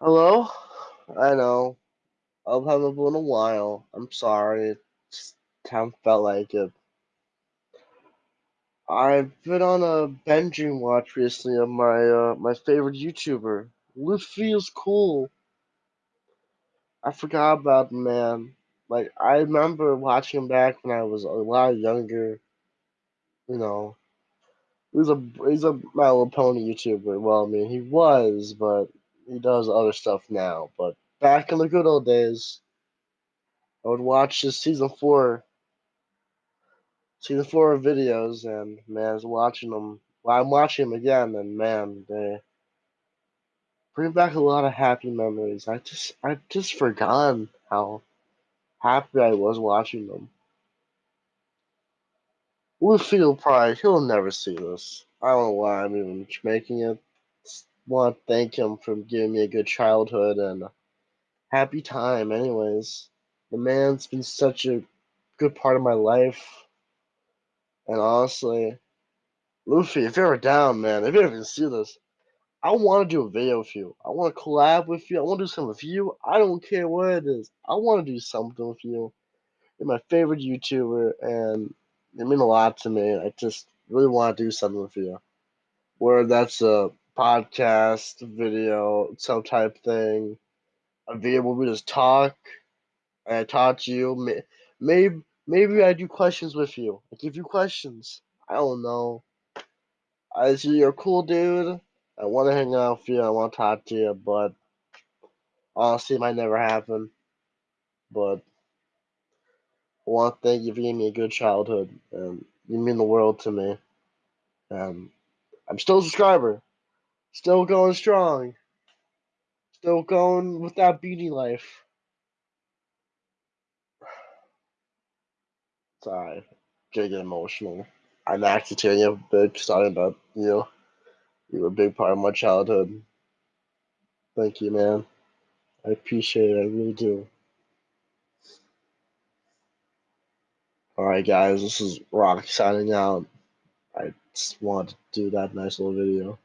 Hello? I know. I've haven't been in a while. I'm sorry. Just haven't felt like it. I've been on a binging watch recently of my uh, my favorite YouTuber. Luffy is cool. I forgot about the man. Like I remember watching him back when I was a lot younger. You know, he's a he's a My Little Pony YouTuber. Well, I mean he was, but he does other stuff now. But back in the good old days, I would watch his season four season four videos, and man, I was watching them. Well, I'm watching them again, and man, they bring back a lot of happy memories. I just, I just forgotten how happy I was watching them. Luffy will probably, he'll never see this. I don't know why I'm even making it. Want to thank him for giving me a good childhood and happy time. Anyways, the man's been such a good part of my life, and honestly, Luffy, if you're ever down, man, if you ever see this, I want to do a video with you. I want to collab with you. I want to do something with you. I don't care what it is. I want to do something with you. You're my favorite YouTuber, and it means a lot to me. I just really want to do something with you. Where that's a podcast, video, some type thing, a video where we just talk, and I talk to you. Maybe, maybe I do questions with you. I give you questions. I don't know. I see you're a cool dude. I want to hang out with you. I want to talk to you, but honestly, it might never happen. But I want to thank you for giving me a good childhood, and you mean the world to me. And I'm still a subscriber, still going strong, still going with that beauty life. Sorry, gonna get emotional. I'm actually tearing up a bit talking about you. You were a big part of my childhood. Thank you, man. I appreciate it. I really do. Alright, guys, this is Rock signing out. I just wanted to do that nice little video.